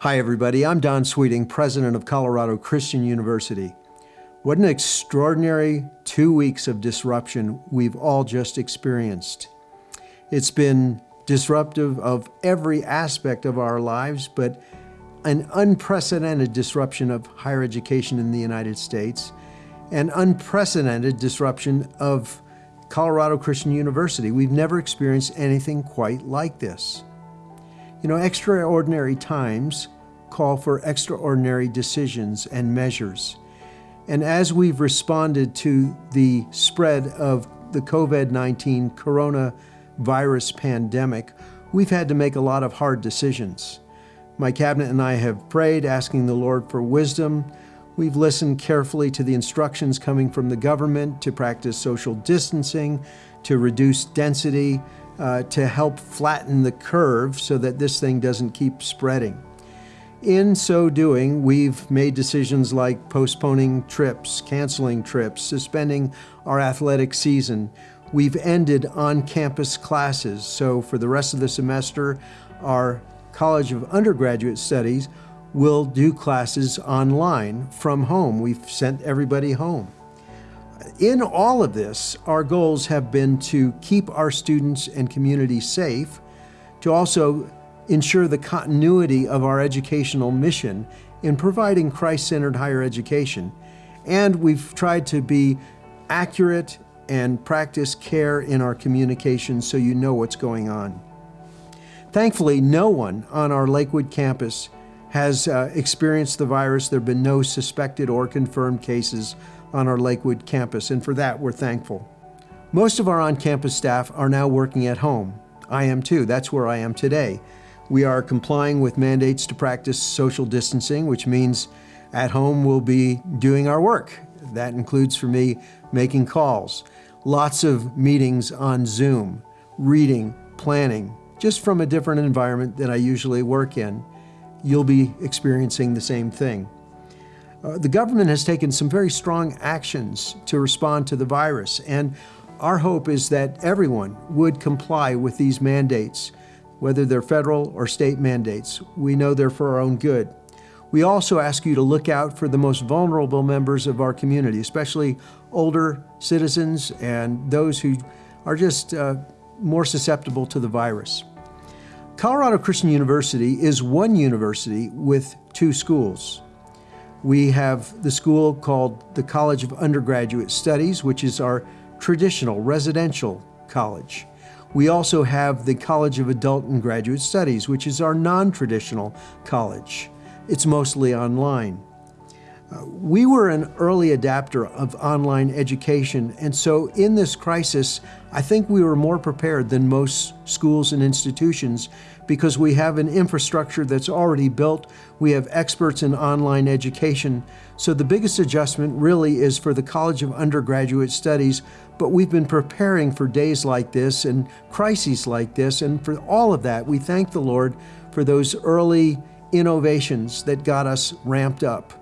Hi, everybody. I'm Don Sweeting, president of Colorado Christian University. What an extraordinary two weeks of disruption we've all just experienced. It's been disruptive of every aspect of our lives, but an unprecedented disruption of higher education in the United States, an unprecedented disruption of Colorado Christian University. We've never experienced anything quite like this. You know, extraordinary times call for extraordinary decisions and measures. And as we've responded to the spread of the COVID-19 coronavirus pandemic, we've had to make a lot of hard decisions. My cabinet and I have prayed, asking the Lord for wisdom. We've listened carefully to the instructions coming from the government to practice social distancing, to reduce density, uh, to help flatten the curve so that this thing doesn't keep spreading. In so doing, we've made decisions like postponing trips, canceling trips, suspending our athletic season. We've ended on-campus classes, so for the rest of the semester, our College of Undergraduate Studies will do classes online from home. We've sent everybody home. In all of this, our goals have been to keep our students and community safe, to also ensure the continuity of our educational mission in providing Christ-centered higher education. And we've tried to be accurate and practice care in our communication so you know what's going on. Thankfully, no one on our Lakewood campus has uh, experienced the virus. There have been no suspected or confirmed cases on our Lakewood campus, and for that we're thankful. Most of our on-campus staff are now working at home. I am too, that's where I am today. We are complying with mandates to practice social distancing, which means at home we'll be doing our work. That includes for me making calls, lots of meetings on Zoom, reading, planning, just from a different environment than I usually work in. You'll be experiencing the same thing. Uh, the government has taken some very strong actions to respond to the virus, and our hope is that everyone would comply with these mandates whether they're federal or state mandates. We know they're for our own good. We also ask you to look out for the most vulnerable members of our community, especially older citizens and those who are just uh, more susceptible to the virus. Colorado Christian University is one university with two schools. We have the school called the College of Undergraduate Studies, which is our traditional residential college. We also have the College of Adult and Graduate Studies, which is our non-traditional college. It's mostly online. We were an early adapter of online education, and so in this crisis, I think we were more prepared than most schools and institutions because we have an infrastructure that's already built, we have experts in online education, so the biggest adjustment really is for the College of Undergraduate Studies, but we've been preparing for days like this and crises like this, and for all of that, we thank the Lord for those early innovations that got us ramped up.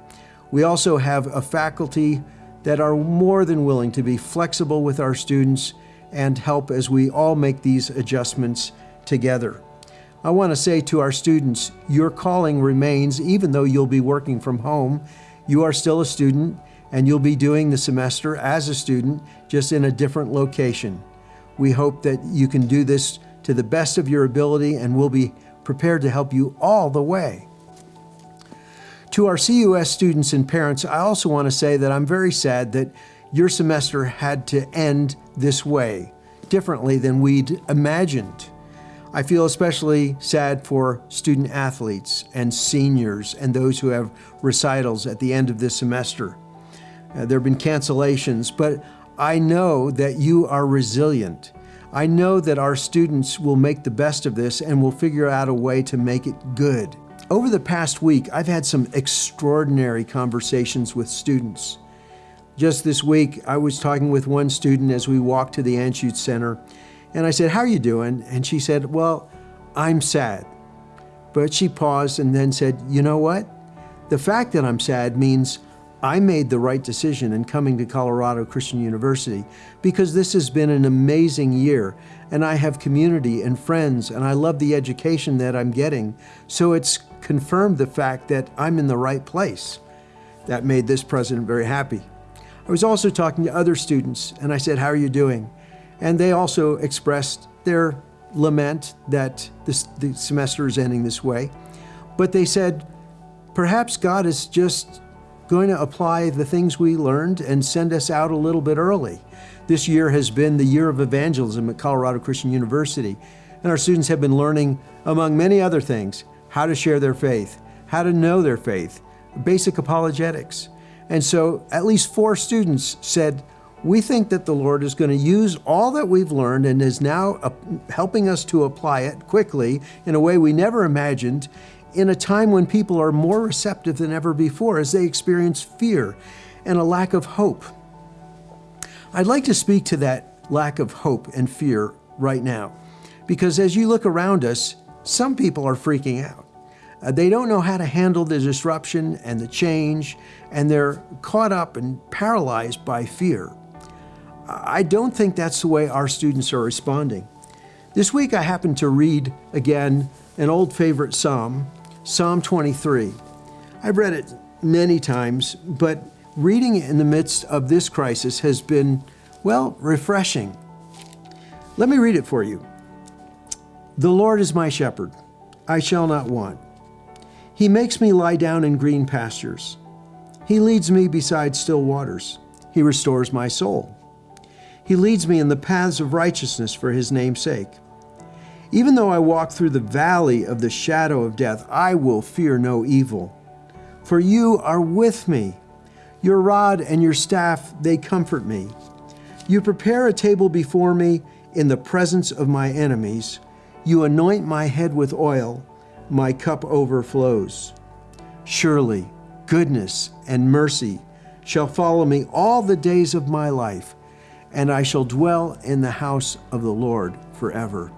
We also have a faculty that are more than willing to be flexible with our students and help as we all make these adjustments together. I want to say to our students, your calling remains even though you'll be working from home. You are still a student and you'll be doing the semester as a student, just in a different location. We hope that you can do this to the best of your ability and we'll be prepared to help you all the way. To our CUS students and parents, I also want to say that I'm very sad that your semester had to end this way, differently than we'd imagined. I feel especially sad for student athletes and seniors and those who have recitals at the end of this semester. Uh, there have been cancellations, but I know that you are resilient. I know that our students will make the best of this and will figure out a way to make it good. Over the past week, I've had some extraordinary conversations with students. Just this week, I was talking with one student as we walked to the Anschutz Center, and I said, how are you doing? And she said, well, I'm sad. But she paused and then said, you know what? The fact that I'm sad means I made the right decision in coming to Colorado Christian University because this has been an amazing year and I have community and friends and I love the education that I'm getting. So it's confirmed the fact that I'm in the right place. That made this president very happy. I was also talking to other students and I said, how are you doing? And they also expressed their lament that this, the semester is ending this way. But they said, perhaps God is just going to apply the things we learned and send us out a little bit early. This year has been the year of evangelism at Colorado Christian University, and our students have been learning, among many other things, how to share their faith, how to know their faith, basic apologetics. And so at least four students said, we think that the Lord is going to use all that we've learned and is now helping us to apply it quickly in a way we never imagined in a time when people are more receptive than ever before as they experience fear and a lack of hope. I'd like to speak to that lack of hope and fear right now because as you look around us, some people are freaking out. Uh, they don't know how to handle the disruption and the change, and they're caught up and paralyzed by fear. I don't think that's the way our students are responding. This week I happened to read again an old favorite psalm, Psalm 23. I've read it many times, but reading it in the midst of this crisis has been, well, refreshing. Let me read it for you. The Lord is my shepherd, I shall not want. He makes me lie down in green pastures. He leads me beside still waters. He restores my soul. He leads me in the paths of righteousness for his name's sake. Even though I walk through the valley of the shadow of death, I will fear no evil. For you are with me. Your rod and your staff, they comfort me. You prepare a table before me in the presence of my enemies. You anoint my head with oil. My cup overflows. Surely goodness and mercy shall follow me all the days of my life and I shall dwell in the house of the Lord forever.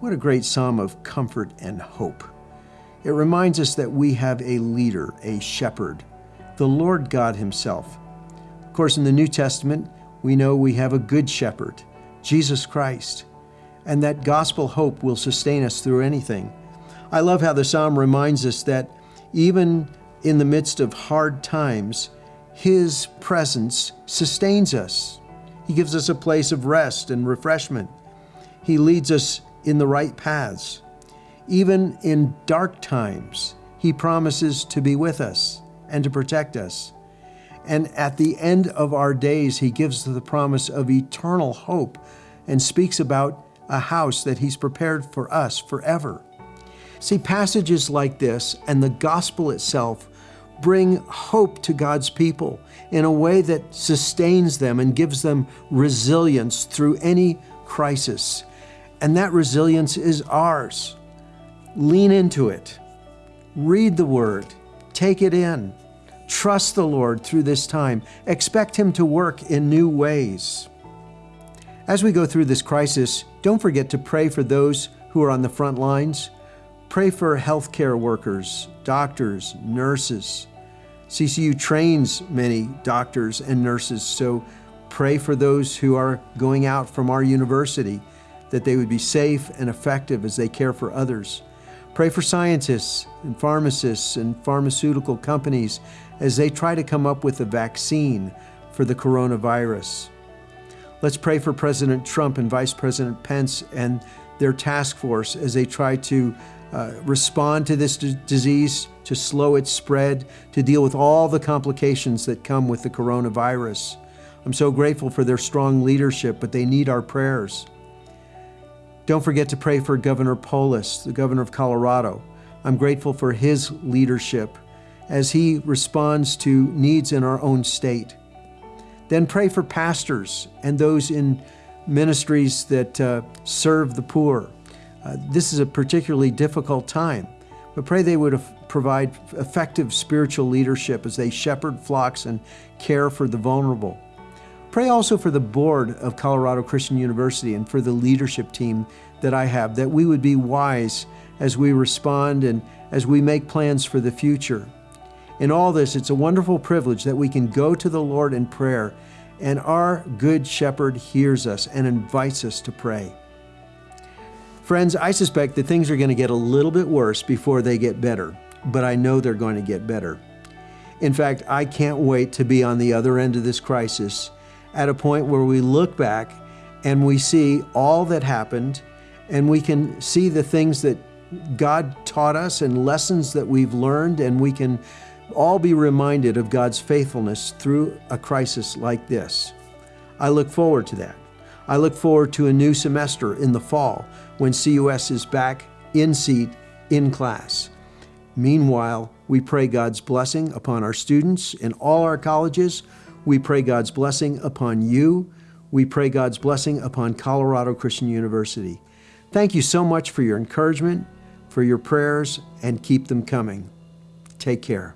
What a great psalm of comfort and hope. It reminds us that we have a leader, a shepherd, the Lord God Himself. Of course, in the New Testament, we know we have a good shepherd, Jesus Christ, and that gospel hope will sustain us through anything. I love how the psalm reminds us that even in the midst of hard times, His presence sustains us. He gives us a place of rest and refreshment. He leads us in the right paths. Even in dark times, He promises to be with us and to protect us. And at the end of our days, He gives the promise of eternal hope and speaks about a house that He's prepared for us forever. See, passages like this and the gospel itself bring hope to God's people in a way that sustains them and gives them resilience through any crisis. And that resilience is ours. Lean into it. Read the Word. Take it in. Trust the Lord through this time. Expect Him to work in new ways. As we go through this crisis, don't forget to pray for those who are on the front lines. Pray for healthcare workers, doctors, nurses, CCU trains many doctors and nurses, so pray for those who are going out from our university that they would be safe and effective as they care for others. Pray for scientists and pharmacists and pharmaceutical companies as they try to come up with a vaccine for the coronavirus. Let's pray for President Trump and Vice President Pence and their task force as they try to uh, respond to this disease, to slow its spread, to deal with all the complications that come with the coronavirus. I'm so grateful for their strong leadership, but they need our prayers. Don't forget to pray for Governor Polis, the governor of Colorado. I'm grateful for his leadership as he responds to needs in our own state. Then pray for pastors and those in ministries that uh, serve the poor. Uh, this is a particularly difficult time, but pray they would provide effective spiritual leadership as they shepherd flocks and care for the vulnerable. Pray also for the board of Colorado Christian University and for the leadership team that I have, that we would be wise as we respond and as we make plans for the future. In all this, it's a wonderful privilege that we can go to the Lord in prayer, and our Good Shepherd hears us and invites us to pray. Friends, I suspect that things are going to get a little bit worse before they get better, but I know they're going to get better. In fact, I can't wait to be on the other end of this crisis at a point where we look back and we see all that happened and we can see the things that God taught us and lessons that we've learned, and we can all be reminded of God's faithfulness through a crisis like this. I look forward to that. I look forward to a new semester in the fall when CUS is back in seat in class. Meanwhile, we pray God's blessing upon our students in all our colleges. We pray God's blessing upon you. We pray God's blessing upon Colorado Christian University. Thank you so much for your encouragement, for your prayers, and keep them coming. Take care.